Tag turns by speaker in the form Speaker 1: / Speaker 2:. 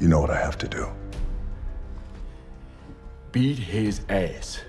Speaker 1: You know what I have to do.
Speaker 2: Beat his ass.